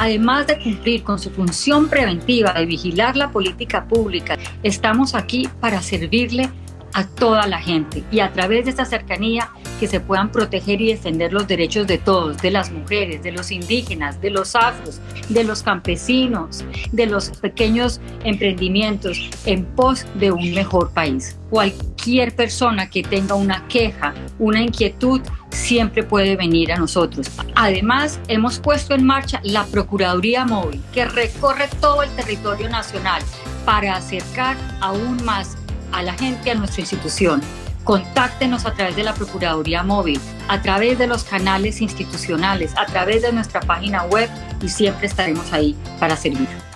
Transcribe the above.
Además de cumplir con su función preventiva de vigilar la política pública, estamos aquí para servirle a toda la gente y a través de esta cercanía que se puedan proteger y defender los derechos de todos, de las mujeres, de los indígenas, de los afros, de los campesinos, de los pequeños emprendimientos en pos de un mejor país. Cualquier persona que tenga una queja, una inquietud, siempre puede venir a nosotros. Además, hemos puesto en marcha la Procuraduría Móvil, que recorre todo el territorio nacional para acercar aún más a la gente a nuestra institución. Contáctenos a través de la Procuraduría Móvil, a través de los canales institucionales, a través de nuestra página web y siempre estaremos ahí para servir.